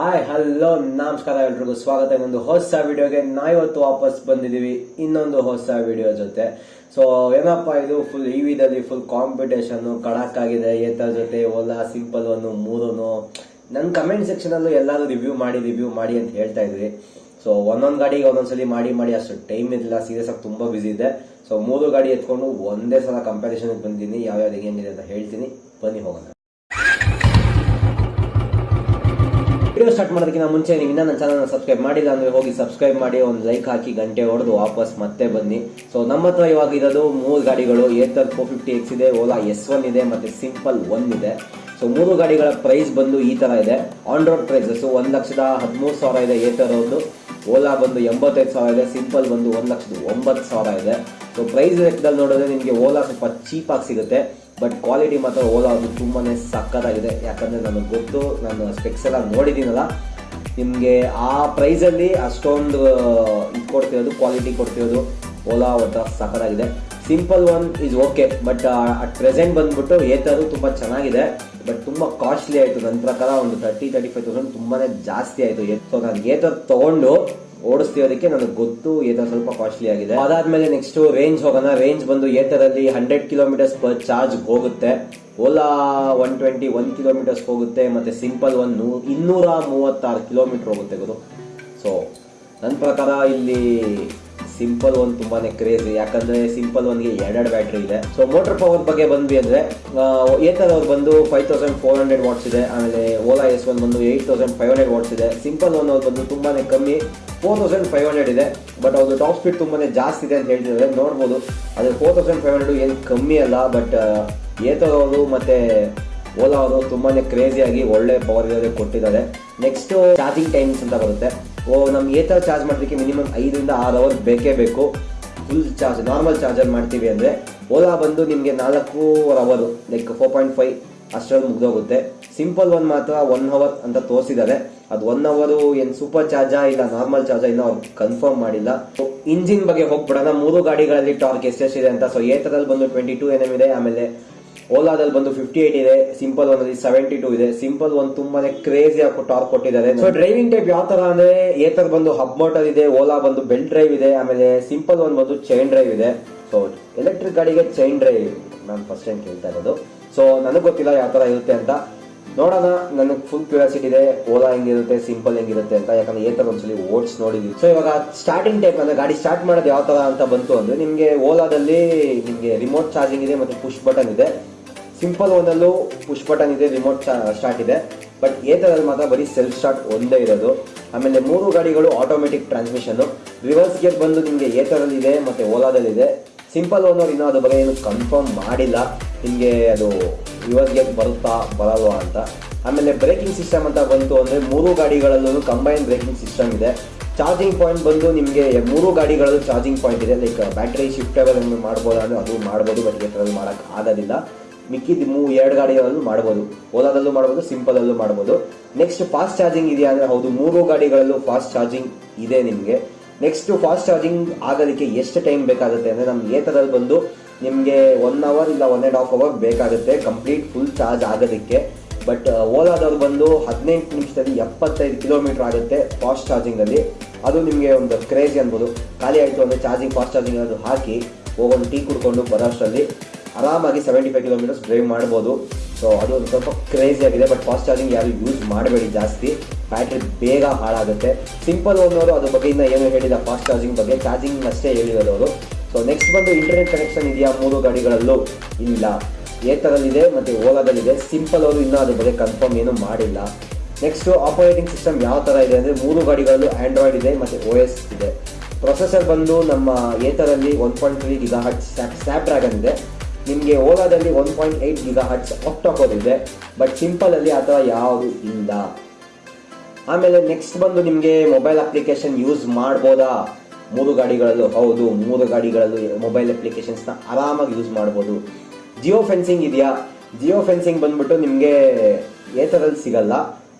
Hi, hello, ನಮಸ್ಕಾರ ಎಲ್ರಿಗೂ. ಸ್ವಾಗತ. ಒಂದು ಹೊಸ ವಿಡಿಯೋಗೆ ನಾವಿವತ್ತು ವಾಪಸ್ ಬಂದಿದ್ದೀವಿ. ಇನ್ನೊಂದು ಹೊಸ ವಿಡಿಯೋ ಜೊತೆ. ಸೊ ಏನಪ್ಪಾ ಇದು? ಫುಲ್ ಈ ವಿಧದಲ್ಲಿ ಫುಲ್ ಕಾಂಪಿಟೇಷನ್ ಕಡಕ್ ಆಗಿದೆ ಏತರ ಜೊತೆ ಓಲಾ ಸಿಂಪಲ್ ಒಂದು, ಮೂರನು. ನನ್ನ ಕಮೆಂಟ್ ಸೆಕ್ಷನ್ ಅಲ್ಲೂ ಎಲ್ಲರೂ ರಿವ್ಯೂ ಮಾಡಿ ರಿವ್ಯೂ ಮಾಡಿ ಅಂತ ಹೇಳ್ತಾ ಇದ್ರಿ. ಸೊ ಒಂದೊಂದು ಗಾಡಿಗೆ ಒಂದೊಂದ್ಸಲಿ ಮಾಡಿ ಮಾಡಿ ಅಷ್ಟು ಟೈಮ್ ಇರಲಿಲ್ಲ. ಸೀರಿಯಸ್ ಆಗಿ ತುಂಬಾ ಬಿಸಿ ಇದೆ ಸೊ ಮೂರು ಗಾಡಿ ಎತ್ಕೊಂಡು ಒಂದೇ ಸಲ ಕಂಪ್ಯಾರಿಸನ್ ಬಂದಿದ್ದೀನಿ. ಯಾವ್ಯಾವ್ದು ಹೆಂಗಿದೆ ಅಂತ ಹೇಳ್ತೀನಿ. ಬನ್ನಿ ಹೋಗೋಣ. ವಿಡಿಯೋ ಸ್ಟಾರ್ಟ್ ಮಾಡೋದಕ್ಕಿಂತ ಮುಂಚೆ ನೀವು ಇನ್ನೂ ನನ್ನ ಚಾನಲ್ನ ಸಬ್ಸ್ಕ್ರೈಬ್ ಮಾಡಿಲ್ಲ ಅಂದರೆ ಹೋಗಿ ಸಬ್ಸ್ಕ್ರೈಬ್ ಮಾಡಿ, ಒಂದು ಲೈಕ್ ಹಾಕಿ, ಗಂಟೆ ಹೊಡೆದು ವಾಪಸ್ ಮತ್ತೆ ಬನ್ನಿ. ಸೊ ನಮ್ಮ ಹತ್ರ ಇವಾಗ ಇರೋದು ಮೂರು ಗಾಡಿಗಳು ಏತರ್ ಫೋರ್ ಫಿಫ್ಟಿ ಎಕ್ಸ್ ಇದೆ ಓಲಾ ಎಸ್ ಒನ್ ಇದೆ, ಮತ್ತು ಸಿಂಪಲ್ ಒನ್ ಇದೆ. ಸೊ ಮೂರು ಗಾಡಿಗಳ ಪ್ರೈಸ್ ಬಂದು ಈ ತರ ಇದೆ. ಆನ್ ರೋಡ್ ಸೊ ಒಂದು ಲಕ್ಷದ ಹದಿಮೂರು ಸಾವಿರ ಇದೆ ಏತರ್ ಒಂದು ಓಲಾ ಬಂದು ಎಂಬತ್ತೈದು ಸಾವಿರ ಇದೆ ಸಿಂಪಲ್ ಬಂದು ಒಂದ್ ಲಕ್ಷದ ಒಂಬತ್ತು ಸಾವಿರ ಇದೆ. ಸೊ ಪ್ರೈಸ್ ಲೆಕ್ಕದಲ್ಲಿ ನೋಡಿದ್ರೆ ನಿಮಗೆ ಓಲಾ ಸ್ವಲ್ಪ ಚೀಪಾಗಿ ಸಿಗುತ್ತೆ. ಬಟ್ ಕ್ವಾಲಿಟಿ ಮಾತ್ರ ಓಲಾ ಅದು ತುಂಬಾ ಸಕ್ಕತ್ತಾಗಿದೆ. ಯಾಕಂದ್ರೆ ನನಗೆ ಗೊತ್ತು, ನಾನು ಸ್ಪೆಕ್ಸ್ ಎಲ್ಲ ನೋಡಿದ್ದೀನಲ್ಲ. ನಿಮಗೆ ಆ ಪ್ರೈಸಲ್ಲಿ ಅಷ್ಟೊಂದು ಇದು ಕೊಡ್ತಿರೋದು ಕ್ವಾಲಿಟಿ ಕೊಡ್ತಿರೋದು ಓಲಾ ಒಟ್ಟ ಸಕ್ಕತ್ತಾಗಿದೆ. Simple One is okay but at present ಬಂದ್ಬಿಟ್ಟು ಏತರು ತುಂಬ ಚೆನ್ನಾಗಿದೆ. ಬಟ್ ತುಂಬ ಕಾಸ್ಟ್ಲಿ ಆಯಿತು. ನನ್ನ ಪ್ರಕಾರ ಒಂದು ತರ್ಟಿ ತರ್ಟಿ ಫೈವ್ ತೌಸಂಡ್ ತುಂಬಾ ಜಾಸ್ತಿ ಆಯಿತು. ಸೊ ನಾನು ಏತರ್ ತಗೊಂಡು ಓಡಿಸ್ತಿರೋದಕ್ಕೆ ನನಗೆ ಗೊತ್ತು ಏತರ್ ಸ್ವಲ್ಪ ಕಾಸ್ಟ್ಲಿ ಆಗಿದೆ. ಅದಾದ್ಮೇಲೆ ನೆಕ್ಸ್ಟ್ ರೇಂಜ್ ಹೋಗೋಣ. ರೇಂಜ್ ಬಂದು ಏತರಲ್ಲಿ ಹಂಡ್ರೆಡ್ ಕಿಲೋಮೀಟರ್ಸ್ ಪರ್ ಚಾರ್ಜ್ ಹೋಗುತ್ತೆ. Ola one twenty one kilometres ಹೋಗುತ್ತೆ. ಮತ್ತೆ ಸಿಂಪಲ್ ಒನ್ ಇನ್ನೂರ ಮೂವತ್ತಾರು ಕಿಲೋಮೀಟರ್ ಹೋಗುತ್ತೆ ಗುರು. ಸೊ ನನ್ನ ಪ್ರಕಾರ ಇಲ್ಲಿ ಸಿಂಪಲ್ ಒನ್ ತುಂಬಾನೇ ಕ್ರೇಜ್, ಯಾಕಂದ್ರೆ ಸಿಂಪಲ್ ಒನ್ಗೆ ಎರಡೆರಡು ಬ್ಯಾಟ್ರಿ ಇದೆ. ಸೊ ಮೋಟರ್ ಪವರ್ ಬಗ್ಗೆ ಬಂದ್ವಿ ಅಂದ್ರೆ ಏತರ್ ಅವ್ರು ಬಂದು five thousand four hundred watts ಇದೆ, ಆಮೇಲೆ ಓಲಾ ಎಸ್ ಒನ್ ಬಂದು eight thousand five hundred watts ಇದೆ. ಸಿಂಪಲ್ ಒನ್ ಅವ್ರು ಬಂದು ತುಂಬಾನೇ ಕಮ್ಮಿ ಫೋರ್ ತೌಸಂಡ್ ಫೈವ್ ಹಂಡ್ರೆಡ್ ಇದೆ. ಬಟ್ ಅವ್ರದ್ದು ಟಾಪ್ ಸ್ಪೀಡ್ ತುಂಬಾನೇ ಜಾಸ್ತಿ ಇದೆ ಅಂತ ಹೇಳ್ತಿದ್ದಾರೆ ನೋಡ್ಬೋದು. ಆದರೆ ಫೋರ್ ತೌಸಂಡ್ ಫೈವ್ ಹಂಡ್ರೆಡ್ ಏನು ಕಮ್ಮಿ ಅಲ್ಲ ಬಟ್ ಏತರ್ ಅವರು ಮತ್ತೆ ಓಲಾ ಅವರು ತುಂಬಾನೇ ಕ್ರೇಜಿಯಾಗಿ ಒಳ್ಳೆ ಪವರ್ ಕೊಟ್ಟಿದ್ದಾರೆ. ನೆಕ್ಸ್ಟ್ ಚಾರ್ಜಿಂಗ್ ಟೈಮ್ಸ್ ಅಂತ ಬರುತ್ತೆ. ನಮ್ಗೆ ಏತರ ಚಾರ್ಜ್ ಮಾಡೋದಕ್ಕೆ ಮಿನಿಮಮ್ ಐದರಿಂದ ಆರು ಅವರ್ ಬೇಕೇ ಬೇಕು. ಫುಲ್ ಚಾರ್ಜ್ ನಾರ್ಮಲ್ ಚಾರ್ಜರ್ ಮಾಡ್ತೀವಿ ಅಂದರೆ ಓಲಾ ಬಂದು ನಿಮಗೆ ನಾಲ್ಕು ಅವರು ಲೈಕ್ ಫೋರ್ ಪಾಯಿಂಟ್ ಫೈವ್ ಅಷ್ಟರಲ್ಲಿ ಮುಗ್ದೋಗುತ್ತೆ. ಸಿಂಪಲ್ ಒಂದು ಮಾತ್ರ ಒನ್ ಅವರ್ ಅಂತ ತೋರಿಸಿದ್ದಾರೆ. ಅದು ಒನ್ ಅವರು ಏನು ಸೂಪರ್ ಚಾರ್ಜಾ ಇಲ್ಲ ನಾರ್ಮಲ್ ಚಾರ್ಜಾ ಇನ್ನೂ ಅವ್ರು ಕನ್ಫರ್ಮ್ ಮಾಡಿಲ್ಲ. ಇಂಜಿನ್ ಬಗ್ಗೆ ಹೋಗ್ಬಿಡೋಣ. ಮೂರು ಗಾಡಿಗಳಲ್ಲಿ ಟಾರ್ಕ್ ಎಷ್ಟೆಷ್ಟಿದೆ ಅಂತ. ಸೊ ಏತರಲ್ಲಿ ಬಂದು ಟ್ವೆಂಟಿ ಟೂ ಎನ್ ಇದೆ, ಆಮೇಲೆ ಓಲಾದಲ್ಲಿ ಬಂದು ಫಿಫ್ಟಿ ಏಟ್ ಇದೆ ಸಿಂಪಲ್ ಒನ್ ಅಲ್ಲಿ ಸೆವೆಂಟಿ ಟೂ ಇದೆ. ಸಿಂಪಲ್ ಒನ್ ತುಂಬಾನೇ ಕ್ರೇಜಿ ಆಗಿ ಟಾರ್ಕ್ ಕೊಟ್ಟಿದ್ದಾರೆ. ಸೊ ಡ್ರೈವಿಂಗ್ ಟೈಪ್ ಯಾವ ತರ ಅಂದ್ರೆ ಏತರ್ ಬಂದು ಹಬ್ ಮೋಟರ್ ಇದೆ ಓಲಾ ಬಂದು ಬೆಲ್ಟ್ ಡ್ರೈವ್ ಇದೆ ಆಮೇಲೆ ಸಿಂಪಲ್ ಒನ್ ಬಂದು ಚೈನ್ ಡ್ರೈವ್ ಇದೆ. ಸೊ ಎಲೆಕ್ಟ್ರಿಕ್ ಗಾಡಿಗೆ ಚೈನ್ ಡ್ರೈವ್ ನಾನು ಫಸ್ಟ್ ಟೈಮ್ ಕೇಳ್ತಾ ಇರೋದು. ಸೊ ನನಗೆ ಗೊತ್ತಿಲ್ಲ ಯಾವ ತರ ಇರುತ್ತೆ ಅಂತ. ನೋಡೋಣ ನನಗೆ ಫುಲ್ ಕ್ಯೂರಿಯಾಸಿಟಿ ಇದೆ ಓಲಾ ಹೆಂಗಿರುತ್ತೆ ಸಿಂಪಲ್ ಹೆಂಗಿರುತ್ತೆ ಅಂತ. ಯಾಕಂದ್ರೆ ಏತರ ಒಂದ್ಸಲಿ ಓಟ್ಸ್ ನೋಡಿದ್ವಿ. ಸೊ ಇವಾಗ ಸ್ಟಾರ್ಟಿಂಗ್ ಟೈಪ್ ಅಂದ್ರೆ ಗಾಡಿ ಸ್ಟಾರ್ಟ್ ಮಾಡೋದು ಯಾವ ತರ ಅಂತ ಬಂತು ಅಂದ್ರೆ ನಿಮಗೆ ಓಲಾದಲ್ಲಿ ನಿಮಗೆ ರಿಮೋಟ್ ಚಾರ್ಜಿಂಗ್ ಇದೆ ಮತ್ತೆ ಪುಷ್ ಬಟನ್ ಇದೆ. ಸಿಂಪಲ್ ಒಂದಲ್ಲೂ ಪುಷ್ ಬಟನ್ ಇದೆ ರಿಮೋಟ್ ಸ್ಟಾರ್ಟ್ ಇದೆ. ಬಟ್ ಏತರಲ್ಲಿ ಮಾತ್ರ ಬರೀ ಸೆಲ್ಫ್ ಸ್ಟಾರ್ಟ್ ಒಂದೇ ಇರೋದು. ಆಮೇಲೆ ಮೂರು ಗಾಡಿಗಳು ಆಟೋಮೆಟಿಕ್ ಟ್ರಾನ್ಸ್ಮಿಷನ್ ರಿವರ್ಸ್ ಗೇರ್ ಬಂದು ನಿಮಗೆ ಎ ಥರದಲ್ಲಿದೆ ಮತ್ತು ಓಲಾದಲ್ಲಿದೆ ಸಿಂಪಲ್ ಓನರ್ ಇನ್ನೂ ಅದು ಬಗ್ಗೆ ಏನು ಕನ್ಫರ್ಮ್ ಮಾಡಿಲ್ಲ. ನಿಮಗೆ ಅದು ರಿವರ್ಸ್ ಗೇರ್ ಬರುತ್ತಾ, ಬರಲ್ವಾ ಅಂತ. ಆಮೇಲೆ ಬ್ರೇಕಿಂಗ್ ಸಿಸ್ಟಮ್ ಅಂತ ಬಂತು ಅಂದರೆ ಮೂರು ಗಾಡಿಗಳಲ್ಲೂ ಕಂಬೈನ್ ಬ್ರೇಕಿಂಗ್ ಸಿಸ್ಟಮ್ ಇದೆ. ಚಾರ್ಜಿಂಗ್ ಪಾಯಿಂಟ್ ಬಂದು ನಿಮಗೆ ಮೂರು ಗಾಡಿಗಳಲ್ಲೂ ಚಾರ್ಜಿಂಗ್ ಪಾಯಿಂಟ್ ಇದೆ. ಲೈಕ್ ಬ್ಯಾಟ್ರಿ ಶಿಫ್ಟೇಬಲ್ ಮಾಡ್ಬೋದು ಅಂದರೆ ಅದು ಮಾಡ್ಬೋದು ಬಟ್ ಈ ಮಾಡೋಕ್ಕೆ ಆಗೋದಿಲ್ಲ. ಮಿಕ್ಕಿದ ಮೂ ಎರಡು ಗಾಡಿಗಳಲ್ಲೂ ಮಾಡ್ಬೋದು. ಓಲಾದಲ್ಲೂ ಮಾಡ್ಬೋದು ಸಿಂಪಲ್ ಅಲ್ಲೂ ಮಾಡ್ಬೋದು. ನೆಕ್ಸ್ಟ್ ಫಾಸ್ಟ್ ಚಾರ್ಜಿಂಗ್ ಇದೆಯಾ ಅಂದರೆ ಹೌದು, ಮೂರು ಗಾಡಿಗಳಲ್ಲೂ ಫಾಸ್ಟ್ ಚಾರ್ಜಿಂಗ್ ಇದೆ ನಿಮಗೆ. ನೆಕ್ಸ್ಟ್ ಫಾಸ್ಟ್ ಚಾರ್ಜಿಂಗ್ ಆಗೋದಕ್ಕೆ ಎಷ್ಟು ಟೈಮ್ ಬೇಕಾಗುತ್ತೆ ಅಂದರೆ ನಮ್ಮ ಏತದಲ್ಲಿ ಬಂದು ನಿಮಗೆ ಒನ್ ಅವರ್ ಇಲ್ಲ ಒನ್ ಆ್ಯಂಡ್ ಹಾಫ್ ಅವರ್ ಬೇಕಾಗುತ್ತೆ ಕಂಪ್ಲೀಟ್ ಫುಲ್ ಚಾರ್ಜ್ ಆಗೋದಕ್ಕೆ ಬಟ್ ಓಲಾದವ್ರು ಬಂದು ಹದಿನೆಂಟು ನಿಮಿಷದಲ್ಲಿ ಎಪ್ಪತ್ತೈದು ಕಿಲೋಮೀಟರ್ ಆಗುತ್ತೆ ಫಾಸ್ಟ್ ಚಾರ್ಜಿಂಗಲ್ಲಿ ಅದು ನಿಮಗೆ ಒಂದು ಕ್ರೇಜ್ ಅನ್ಬೋದು. ಖಾಲಿ ಆಯಿತು ಅಂದರೆ ಚಾರ್ಜಿಂಗ್ ಫಾಸ್ಟ್ ಚಾರ್ಜಿಂಗ್ ಅದು ಹಾಕಿ ಹೋಗೊಂದು ಟೀ ಕುಡ್ಕೊಂಡು ಬರೋಷ್ಟರಲ್ಲಿ ಆರಾಮಾಗಿ ಸೆವೆಂಟಿ ಫೈವ್ ಕಿಲೋಮೀಟರ್ಸ್ ಡ್ರೈವ್ ಮಾಡ್ಬೋದು. ಸೊ ಅದು ಸ್ವಲ್ಪ ಕ್ರೇಜಿ ಆಗಿದೆ ಬಟ್ ಫಾಸ್ಟ್ ಚಾರ್ಜಿಂಗ್ ಯಾರು ಯೂಸ್ ಮಾಡಬೇಡಿ ಜಾಸ್ತಿ. ಬ್ಯಾಟ್ರಿ ಬೇಗ ಹಾಳಾಗುತ್ತೆ. ಸಿಂಪಲ್ ಅನ್ನೋರು ಅದ್ರ ಬಗ್ಗೆ ಇನ್ನು ಏನು ಹೇಳಿಲ್ಲ ಫಾಸ್ಟ್ ಚಾರ್ಜಿಂಗ್ ಬಗ್ಗೆ. ಚಾರ್ಜಿಂಗ್ ಅಷ್ಟೇ ಹೇಳಿರೋದು ಅವರು. ಸೊ ನೆಕ್ಸ್ಟ್ ಬಂದು ಇಂಟರ್ನೆಟ್ ಕನೆಕ್ಷನ್ ಇದೆಯಾ? ಮೂರು ಗಾಡಿಗಳಲ್ಲೂ ಇಲ್ಲ. ಏತರಲ್ಲಿದೆ ಮತ್ತು ಓಲಾದಲ್ಲಿದೆ. ಸಿಂಪಲ್ ಅವರು ಇನ್ನೂ ಅದ್ರ ಬಗ್ಗೆ ಕನ್ಫರ್ಮ್ ಏನು ಮಾಡಿಲ್ಲ. ನೆಕ್ಸ್ಟ್ ಆಪರೇಟಿಂಗ್ ಸಿಸ್ಟಮ್ ಯಾವ ಥರ ಇದೆ ಅಂದರೆ ಮೂರು ಗಾಡಿಗಳಲ್ಲೂ ಆ್ಯಂಡ್ರಾಯ್ಡ್ ಇದೆ ಮತ್ತು ಓ ಎಸ್ ಇದೆ. ಪ್ರೊಸೆಸರ್ ಬಂದು ನಮ್ಮ ಏತರಲ್ಲಿ ಒನ್ ಪಾಯಿಂಟ್ ತ್ರೀ ಗಿಗಾ ಹಟ್ ಸ್ನ್ಯಾಪ್ ಡ್ರ್ಯಾಗನ್ ಇದೆ. ನಿಮಗೆ ಓಲಾದಲ್ಲಿ one point eight gigahertz octa core ಇದೆ ಬಟ್ ಸಿಂಪಲಲ್ಲಿ ಆ ಥರ ಯಾವುದು ಇಲ್ಲ. ಆಮೇಲೆ ನೆಕ್ಸ್ಟ್ ಬಂದು ನಿಮಗೆ ಮೊಬೈಲ್ ಅಪ್ಲಿಕೇಶನ್ ಯೂಸ್ ಮಾಡ್ಬೋದಾ? ಮೂರು ಗಾಡಿಗಳಲ್ಲೂ ಹೌದು, ಮೂರು ಗಾಡಿಗಳಲ್ಲೂ ಮೊಬೈಲ್ ಅಪ್ಲಿಕೇಶನ್ಸ್ನ ಆರಾಮಾಗಿ ಯೂಸ್ ಮಾಡ್ಬೋದು. ಜಿಯೋ ಫೆನ್ಸಿಂಗ್ ಇದೆಯಾ? ಜಿಯೋ ಫೆನ್ಸಿಂಗ್ ಬಂದ್ಬಿಟ್ಟು ನಿಮಗೆ ಏತರಲ್ಲಿ ಸಿಗಲ್ಲ,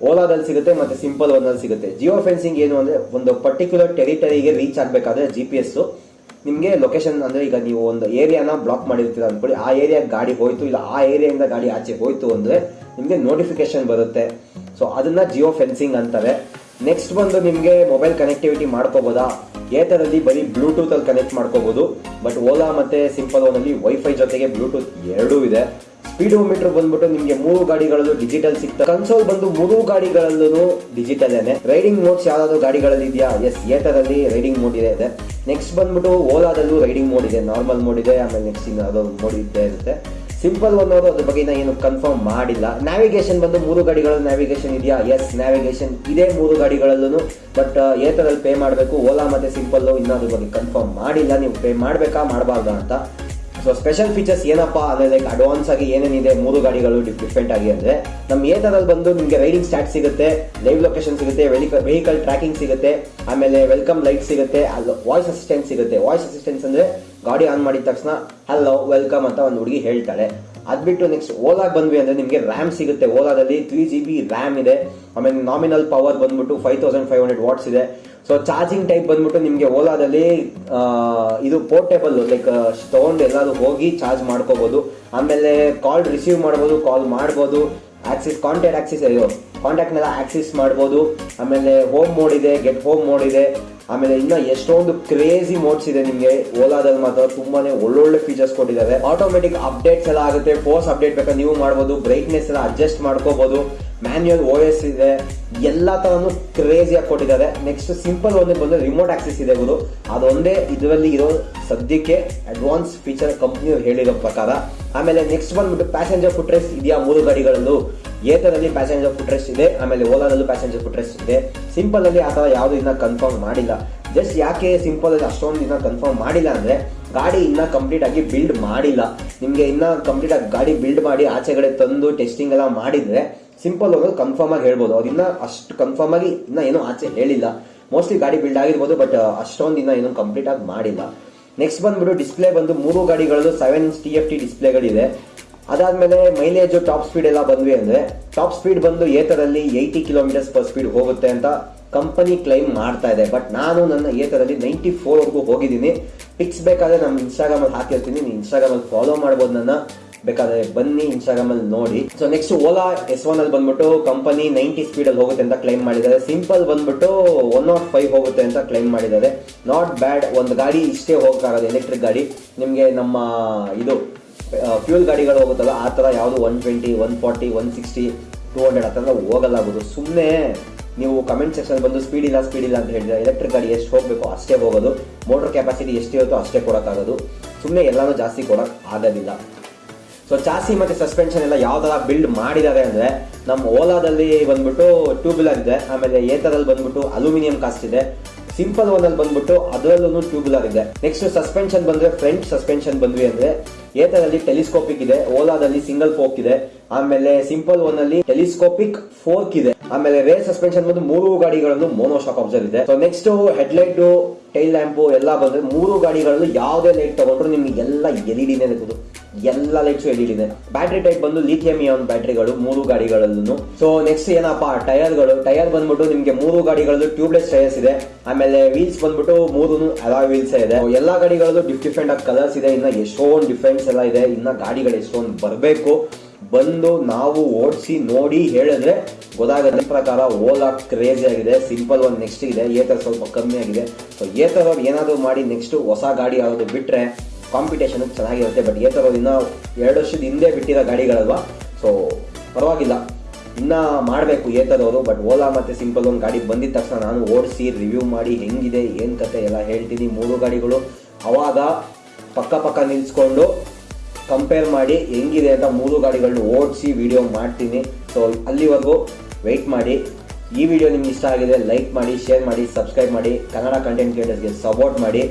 ಓಲಾದಲ್ಲಿ ಸಿಗುತ್ತೆ ಮತ್ತು ಸಿಂಪಲ್ ಓನಲ್ಲಿ ಸಿಗುತ್ತೆ. ಜಿಯೋ ಫೆನ್ಸಿಂಗ್ ಏನು ಅಂದರೆ ಒಂದು ಪರ್ಟಿಕ್ಯುಲರ್ ಟೆರಿಟರಿಗೆ ರೀಚ್ ಆಗಬೇಕಾದ್ರೆ ಜಿ ಪಿ ಎಸ್ ನಿಮಗೆ ಲೊಕೇಶನ್ ಅಂದರೆ ಈಗ ನೀವು ಒಂದು ಏರಿಯಾನ ಬ್ಲಾಕ್ ಮಾಡಿರ್ತೀರ ಅಂದ್ಕೊಳ್ಳಿ ಆ ಏರಿಯಾ ಗಾಡಿ ಹೋಯ್ತು, ಇಲ್ಲ ಆ ಏರಿಯಾಯಿಂದ ಗಾಡಿ ಆಚೆ ಹೋಯ್ತು ಅಂದರೆ ನಿಮಗೆ ನೋಟಿಫಿಕೇಶನ್ ಬರುತ್ತೆ. ಸೊ ಅದನ್ನ ಜಿಯೋ ಫೆನ್ಸಿಂಗ್ ಅಂತಾರೆ. ನೆಕ್ಸ್ಟ್ ಬಂದು ನಿಮಗೆ ಮೊಬೈಲ್ ಕನೆಕ್ಟಿವಿಟಿ ಮಾಡ್ಕೋಬೋದಾ? ಏತರಲ್ಲಿ ಬರೀ ಬ್ಲೂಟೂತ್ ಅಲ್ಲಿ ಕನೆಕ್ಟ್ ಮಾಡ್ಕೋಬಹುದು ಬಟ್ ಓಲಾ ಮತ್ತೆ ಸಿಂಪಲ್ ಓನಲ್ಲಿ ವೈಫೈ ಜೊತೆಗೆ ಬ್ಲೂಟೂತ್ ಎರಡೂ ಇದೆ. ಸ್ಪೀಡೋಮೀಟರ್ ಬಂದ್ಬಿಟ್ಟು ನಿಮಗೆ ಮೂರು ಗಾಡಿಗಳಲ್ಲೂ ಡಿಜಿಟಲ್ ಸಿಗ್ತದೆ ಕನ್ಸೋಲ್ ಬಂದು ಮೂರು ಗಾಡಿಗಳಲ್ಲೂ ಡಿಜಿಟಲ್ ಏನೆ. ರೈಡಿಂಗ್ ಮೋಡ್ಸ್ ಯಾವ್ದಾದ್ರು ಗಾಡಿಗಳಲ್ಲಿ ಇದೆಯಾ? ಎಸ್ ಏತರಲ್ಲಿ ರೈಡಿಂಗ್ ಮೋಡ್ ಇದೆ ಇದೆ. ನೆಕ್ಸ್ಟ್ ಬಂದ್ಬಿಟ್ಟು ಓಲಾದಲ್ಲೂ ರೈಡಿಂಗ್ ಮೋಡ್ ಇದೆ ನಾರ್ಮಲ್ ಮೋಡ್ ಇದೆ, ಆಮೇಲೆ ನೆಕ್ಸ್ಟ್ ಇನ್ನು ಅದೊಂದು ಮೋಡ್ ಇದ್ದೇ ಇರುತ್ತೆ. ಸಿಂಪಲ್ ಅನ್ನೋದು ಅದ್ರ ಬಗ್ಗೆ ಏನು ಕನ್ಫರ್ಮ್ ಮಾಡಿಲ್ಲ. ನ್ಯಾವಿಗೇಷನ್ ಬಂದು ಮೂರು ಗಾಡಿಗಳಲ್ಲಿ ನ್ಯಾವಿಗೇಷನ್ ಇದೆಯಾ? ಎಸ್ ನ್ಯಾವಿಗೇಷನ್ ಇದೆ ಮೂರು ಗಾಡಿಗಳಲ್ಲೂ ಬಟ್ ಏತರಲ್ಲಿ ಪೇ ಮಾಡಬೇಕು. ಓಲಾ ಮತ್ತೆ ಸಿಂಪಲ್ ಇನ್ನೂ ಅದ್ರ ಬಗ್ಗೆ ಕನ್ಫರ್ಮ್ ಮಾಡಿಲ್ಲ. ನೀವು ಪೇ ಮಾಡಬೇಕಾ, ಮಾಡಬಾರ್ದಾ ಅಂತ. ಸೊ ಸ್ಪೆಷಲ್ ಫೀಚರ್ಸ್ ಏನಪ್ಪ ಅಂದ್ರೆ ಲೈಕ್ ಅಡ್ವಾನ್ಸ್ ಆಗಿ ಏನೇನಿದೆ ಮೂರು ಗಾಡಿಗಳು ಡಿಫ್ರೆಂಟ್ ಆಗಿ ಅಂದ್ರೆ ನಮ್ಮ ಏತರಲ್ಲಿ ಬಂದು ನಿಮಗೆ ರೈಡಿಂಗ್ ಸ್ಟಾಟ್ ಸಿಗುತ್ತೆ ಲೈವ್ ಲೊಕೇಶನ್ ಸಿಗುತ್ತೆ ವೆಹಿಕಲ್ ಟ್ರ್ಯಾಕಿಂಗ್ ಸಿಗುತ್ತೆ, ಆಮೇಲೆ ವೆಲ್ಕಮ್ ಲೈಟ್ ಸಿಗುತ್ತೆ ಅಲ್ಲಿ ವಾಯ್ಸ್ ಅಸಿಸ್ಟೆಂಟ್ ಸಿಗುತ್ತೆ. ವಾಯ್ಸ್ ಅಸಿಸ್ಟೆನ್ಸ್ ಅಂದ್ರೆ ಗಾಡಿ ಆನ್ ಮಾಡಿದ ತಕ್ಷಣ ಹಲೋ ವೆಲ್ಕಮ್ ಅಂತ ಒಂದು ಹುಡುಗಿ ಹೇಳ್ತಾಳೆ. ಅದ್ಬಿಟ್ಟು ನೆಕ್ಸ್ಟ್ ಓಲಾಗೆ ಬಂದ್ವಿ ಅಂದ್ರೆ ನಿಮಗೆ ರ್ಯಾಮ್ ಸಿಗುತ್ತೆ. ಓಲಾದಲ್ಲಿ ತ್ರೀ ಜಿ ಬಿ ರ್ಯಾಮ್ ಇದೆ. ಆಮೇಲೆ ನಾಮಿನಲ್ ಪವರ್ ಬಂದ್ಬಿಟ್ಟು five thousand five hundred watts ಇದೆ. ಸೊ ಚಾರ್ಜಿಂಗ್ ಟೈಪ್ ಬಂದ್ಬಿಟ್ಟು ನಿಮಗೆ ಓಲಾದಲ್ಲಿ ಇದು ಪೋರ್ಟೇಬಲ್ ಲೈಕ್ ತಗೊಂಡು ಎಲ್ಲಾದರೂ ಹೋಗಿ ಚಾರ್ಜ್ ಮಾಡ್ಕೋಬೋದು. ಆಮೇಲೆ ಕಾಲ್ ರಿಸೀವ್ ಮಾಡ್ಬೋದು ಕಾಲ್ ಮಾಡ್ಬೋದು. ಆಕ್ಸಿಸ್ ಕಾಂಟ್ಯಾಕ್ಟ್ ಆಕ್ಸಿಸ್ ಅಯ್ಯೋ ಕಾಂಟ್ಯಾಕ್ಟ್ನೆಲ್ಲ ಆಕ್ಸಿಸ್ ಮಾಡ್ಬೋದು. ಆಮೇಲೆ ಹೋಮ್ ಮೋಡ್ ಇದೆ ಗೆಟ್ ಹೋಮ್ ಮೋಡ್ ಇದೆ. ಆಮೇಲೆ ಇನ್ನೂ ಎಷ್ಟೊಂದು ಕ್ರೇಜಿ ಮೋಡ್ಸ್ ಇದೆ ನಿಮಗೆ ಓಲಾದಲ್ಲಿ ಮಾತ್ರ. ತುಂಬಾನೇ ಒಳ್ಳೊಳ್ಳೆ ಫೀಚರ್ಸ್ ಕೊಟ್ಟಿದ್ದಾರೆ ಆಟೋಮೆಟಿಕ್ ಅಪ್ಡೇಟ್ಸ್ ಎಲ್ಲ ಆಗುತ್ತೆ. ಫೋರ್ಸ್ ಅಪ್ಡೇಟ್ ಬೇಕಾದ್ರೆ ನೀವು ಮಾಡ್ಬೋದು. ಬ್ರೈಟ್ನೆಸ್ ಎಲ್ಲ ಅಡ್ಜಸ್ಟ್ ಮಾಡ್ಕೋಬೋದು. ಮ್ಯಾನ್ಯಲ್ ಓ ಎಸ್ ಇದೆ. ಎಲ್ಲ ತರನು ಕ್ರೇಜಿಯಾಗಿ ಕೊಟ್ಟಿದ್ದಾರೆ. ನೆಕ್ಸ್ಟ್ ಸಿಂಪಲ್ ಒಂದೇ ಬಂದ್ರೆ ರಿಮೋಟ್ ಆಕ್ಸಿಸ್ ಇದೆ ಗುರು. ಅದೊಂದೇ ಇದರಲ್ಲಿ ಇರೋ ಸದ್ಯಕ್ಕೆ ಅಡ್ವಾನ್ಸ್ ಫೀಚರ್ ಕಂಪ್ನಿಯವ್ರು ಹೇಳಿರೋ ಪ್ರಕಾರ. ಆಮೇಲೆ ನೆಕ್ಸ್ಟ್ ಬಂದ್ಬಿಟ್ಟು ಪ್ಯಾಸೆಂಜರ್ ಫುಟ್ರೆಸ್ಟ್ ಇದೆಯಾ ಮೂರು ಗಾಡಿಗಳಲ್ಲೂ. ಏತರಲ್ಲಿ ಪ್ಯಾಸೆಂಜರ್ ಫುಟ್ರೆಸ್ಟ್ ಇದೆ, ಆಮೇಲೆ ಓಲಾದಲ್ಲೂ ಪ್ಯಾಸೆಂಜರ್ ಫುಟ್ರೆಸ್ಟ್ ಇದೆ. ಸಿಂಪಲ್ ಅಲ್ಲಿ ಆ ಥರ ಯಾವುದು ಇನ್ನ ಕನ್ಫರ್ಮ್ ಮಾಡಿಲ್ಲ. ಜಸ್ಟ್ ಯಾಕೆ ಸಿಂಪಲ್ ಅಲ್ಲಿ ಅಷ್ಟೊಂದು ಇನ್ನ ಕನ್ಫರ್ಮ್ ಮಾಡಿಲ್ಲ ಅಂದ್ರೆ, ಗಾಡಿ ಇನ್ನ ಕಂಪ್ಲೀಟ್ ಆಗಿ ಬಿಲ್ಡ್ ಮಾಡಿಲ್ಲ. ನಿಮ್ಗೆ ಇನ್ನ ಕಂಪ್ಲೀಟ್ ಆಗಿ ಗಾಡಿ ಬಿಲ್ಡ್ ಮಾಡಿ ಆಚೆಗಡೆ ತಂದು ಟೆಸ್ಟಿಂಗ್ ಎಲ್ಲ ಮಾಡಿದ್ರೆ ಸಿಂಪಲ್ ಹೋಗೋದು ಕನ್ಫರ್ಮ್ ಆಗಿ ಹೇಳ್ಬೋದು. ಅವ್ರು ಇನ್ನ ಅಷ್ಟು ಕನ್ಫರ್ಮ್ ಆಗಿ ಇನ್ನ ಏನೋ ಆಚೆ ಹೇಳಿಲ್ಲ. ಮೋಸ್ಟ್ಲಿ ಗಾಡಿ ಬಿಲ್ಡ್ ಆಗಿರ್ಬೋದು ಬಟ್ ಅಷ್ಟೊಂದು ಇನ್ನ ಏನೋ ಕಂಪ್ಲೀಟ್ ಆಗಿ ಮಾಡಿಲ್ಲ. ನೆಕ್ಸ್ಟ್ ಬಂದ್ಬಿಟ್ಟು ಡಿಸ್ಪ್ಲೇ ಬಂದು ಮೂರು ಗಾಡಿಗಳಲ್ಲೂ seven inch T F T ಡಿಸ್ಪ್ಲೇಗಳಿದೆ ಅದಾದ್ಮೇಲೆ ಮೈಲೇಜ್ ಟಾಪ್ ಸ್ಪೀಡ್ ಎಲ್ಲ ಬಂದ್ವಿ ಅಂದ್ರೆ ಟಾಪ್ ಸ್ಪೀಡ್ ಬಂದು Ather eighty kilometres per speed ಹೋಗುತ್ತೆ ಅಂತ ಕಂಪನಿ ಕ್ಲೈಮ್ ಮಾಡ್ತಾ ಇದೆ. ಬಟ್ ನಾನು ನನ್ನ ಏತರಲ್ಲಿ ನೈಂಟಿ ಫೋರ್ ವರ್ಗೂ ಹೋಗಿದ್ದೀನಿ. ಪಿಕ್ಸ್ ಬೇಕಾದ್ರೆ ನಾನು ಇನ್ಸ್ಟಾಗ್ರಾಮಲ್ಲಿ ಹಾಕಿರ್ತೀನಿ. ನೀವು ಇನ್ಸ್ಟಾಗ್ರಾಮಲ್ಲಿ ಫಾಲೋ ಮಾಡ್ಬೋದು ನನ್ನ. ಬೇಕಾದ್ರೆ ಬನ್ನಿ ಇನ್ಸ್ಟಾಗ್ರಾಮ್ ಅಲ್ಲಿ ನೋಡಿ. So next Ola S one ಅಲ್ಲಿ ಬಂದ್ಬಿಟ್ಟು ಕಂಪನಿ ನೈಂಟಿ ಸ್ಪೀಡ್ ಅಲ್ಲಿ ಹೋಗುತ್ತೆ ಅಂತ ಕ್ಲೈಮ್ ಮಾಡಿದ್ದಾರೆ. ಸಿಂಪಲ್ ಬಂದ್ಬಿಟ್ಟು ಒನ್ ನಾಟ್ ಫೈವ್ ಹೋಗುತ್ತೆ ಅಂತ ಕ್ಲೈಮ್ ಮಾಡಿದ್ದಾರೆ. ನಾಟ್ ಬ್ಯಾಡ್ ಒಂದು ಗಾಡಿ ಇಷ್ಟೇ ಹೋಗಕ್ಕಾಗೋದು ಎಲೆಕ್ಟ್ರಿಕ್ ಗಾಡಿ. ನಿಮಗೆ ನಮ್ಮ, ಇದು ಫ್ಯೂಲ್ ಗಾಡಿಗಳು ಹೋಗುತ್ತಲ್ಲ, ಆ ಥರ ಯಾವುದು one twenty one forty one sixty two hundred ಆ ಥರ ಹೋಗಲಾಗೋದು ಸುಮ್ಮನೆ ನೀವು ಕಮೆಂಟ್ ಸೆಕ್ಷನ್ ಬಂದು ಸ್ಪೀಡ್ ಇಲ್ಲ ಸ್ಪೀಡ್ ಇಲ್ಲ ಅಂತ ಹೇಳಿದ್ರೆ ಎಲೆಕ್ಟ್ರಿಕ್ ಗಾಡಿ ಎಷ್ಟು ಹೋಗಬೇಕು ಅಷ್ಟೇ ಹೋಗೋದು. ಮೋಟರ್ ಕೆಪಾಸಿಟಿ ಎಷ್ಟಿರುತ್ತೋ ಅಷ್ಟೇ ಕೊಡೋಕ್ಕಾಗೋದು. ಸುಮ್ಮನೆ ಎಲ್ಲಾನು ಜಾಸ್ತಿ ಕೊಡೋಕ್ಕೆ ಆಗೋದಿಲ್ಲ. ಸೊ ಚಾಸಿ ಮತ್ತೆ ಸಸ್ಪೆನ್ಷನ್ ಎಲ್ಲ ಯಾವ ಥರ ಬಿಲ್ಡ್ ಮಾಡಿದ್ದಾರೆ ಅಂದ್ರೆ ನಮ್ಮ ಓಲಾದಲ್ಲಿ ಬಂದ್ಬಿಟ್ಟು ಟ್ಯೂಬ್ಯುಲರ್ ಇದೆ, ಆಮೇಲೆ ಏತರಲ್ಲಿ ಬಂದ್ಬಿಟ್ಟು ಅಲ್ಯೂಮಿನಿಯಂ ಕಾಸ್ಟ್ ಇದೆ. ಸಿಂಪಲ್ ಒನ್ ಅಲ್ಲಿ ಬಂದ್ಬಿಟ್ಟು ಅದರಲ್ಲೂ ಟ್ಯೂಬ್ಯುಲರ್ ಇದೆ. ನೆಕ್ಸ್ಟ್ ಸಸ್ಪೆನ್ಷನ್ ಬಂದ್ರೆ ಫ್ರಂಟ್ ಸಸ್ಪೆನ್ಷನ್ ಬಂದ್ವಿ ಅಂದ್ರೆ, ಏತರಲ್ಲಿ ಟೆಲಿಸ್ಕೋಪಿಕ್ ಇದೆ, ಓಲಾದಲ್ಲಿ ಸಿಂಗಲ್ ಫೋಕ್ ಇದೆ. ಆಮೇಲೆ ಸಿಂಪಲ್ ಒನ್ ಅಲ್ಲಿ ಟೆಲಿಸ್ಕೋಪಿಕ್ ಫೋರ್ಕ್ ಇದೆ. ಆಮೇಲೆ ರೇರ್ ಸಸ್ಪೆನ್ಷನ್ ಬಂದು ಮೂರು ಗಾಡಿಗಳಲ್ಲೂ ಮೋನೋ ಶಾಕ್ ಇದೆ. So next head light tail lamp ಎಲ್ಲ ಬಂದ್ರೆ ಮೂರು ಗಾಡಿಗಳಲ್ಲೂ ಯಾವುದೇ ಲೈಟ್ ತಗೊಂಡ್ರು ನಿಮ್ಗೆ ಎಲ್ಲ ಎಲ್ ಇ ಡಿನೇ ಎಲ್ಲ lights L E battery type ಬಂದು ಲಿಥಿಯಂ ಇಯಾನ್ ಬ್ಯಾಟ್ರಿಗಳು ಮೂರು ಗಾಡಿಗಳಲ್ಲೂ ಸೊ ನೆಕ್ಸ್ಟ್ ಏನಪ್ಪಾ, ಟೈರ್ಗಳು. ಟೈರ್ ಬಂದ್ಬಿಟ್ಟು ನಿಮ್ಗೆ ಮೂರು ಗಾಡಿಗಳಲ್ಲೂ ಟ್ಯೂಬ್ಲೆಸ್ ಟೈರ್ಸ್ ಇದೆ. ಆಮೇಲೆ ವೀಲ್ಸ್ ಬಂದ್ಬಿಟ್ಟು ಮೂರು ಅಲಾ ವೀಲ್ಸ್ ಇದೆ. ಎಲ್ಲ ಗಾಡಿಗಳಲ್ಲೂ ಡಿಫ್ರೆಂಟ್ ಆಗಿ ಕಲರ್ಸ್ ಇದೆ. ಇನ್ನ ಎಷ್ಟೊಂದು ಡಿಫ್ರೆನ್ಸ್ ಎಲ್ಲ ಇದೆ. ಇನ್ನ ಗಾಡಿಗಳು ಎಷ್ಟೊಂದು ಬರಬೇಕು. ಬಂದು ನಾವು ಓಡಿಸಿ ನೋಡಿ ಹೇಳಿದ್ರೆ ಗೊತ್ತಾಗುತ್ತೆ. ಪ್ರಕಾರ ಓಲಾ ಕ್ರೇಜ್ ಆಗಿದೆ ಸಿಂಪಲ್ ಒಂದು ನೆಕ್ಸ್ಟ್ ಇದೆ, ಏತರ್ ಸ್ವಲ್ಪ ಕಮ್ಮಿ ಆಗಿದೆ. ಸೊ ಏತರ್ ಏನಾದರೂ ಮಾಡಿ ನೆಕ್ಸ್ಟ್ ಹೊಸ ಗಾಡಿ ಯಾವುದು ಬಿಟ್ಟರೆ ಕಾಂಪಿಟೇಷನ್ ಚೆನ್ನಾಗಿರುತ್ತೆ. ಬಟ್ ಏತರ್ ಇನ್ನೂ ಎರಡು ವರ್ಷದ ಹಿಂದೆ ಬಿಟ್ಟಿರೋ ಗಾಡಿಗಳಲ್ವಾ? ಸೊ ಪರವಾಗಿಲ್ಲ. ಇನ್ನು ಮಾಡಬೇಕು ಏತರವರು ಬಟ್ ಓಲಾ ಮತ್ತು ಸಿಂಪಲ್ ಒಂದು ಗಾಡಿ ಬಂದಿದ ತಕ್ಷಣ ನಾನು ಓಡಿಸಿ ರಿವ್ಯೂ ಮಾಡಿ ಹೆಂಗಿದೆ, ಏನು ಕತೆ ಎಲ್ಲ ಹೇಳ್ತೀನಿ. ಮೂರು ಗಾಡಿಗಳು ಅವಾಗ ಪಕ್ಕ ಪಕ್ಕ ನಿಲ್ಸ್ಕೊಂಡು ಕಂಪೇರ್ ಮಾಡಿ ಹೆಂಗಿದೆ ಅಂತ ಮೂರು ಗಾಡಿಗಳನ್ನ ಓಡಿಸಿ ವಿಡಿಯೋ ಮಾಡ್ತೀನಿ. ಸೊ ಅಲ್ಲಿವರೆಗೂ ವೆಯ್ಟ್ ಮಾಡಿ. ಈ ವಿಡಿಯೋ ನಿಮ್ಗೆ ಇಷ್ಟ ಆಗಿದೆ ಲೈಕ್ ಮಾಡಿ ಶೇರ್ ಮಾಡಿ ಸಬ್ಸ್ಕ್ರೈಬ್ ಮಾಡಿ. ಕನ್ನಡ ಕಂಟೆಂಟ್ ಕ್ರಿಯೇಟರ್ಸ್ಗೆ ಸಪೋರ್ಟ್ ಮಾಡಿ.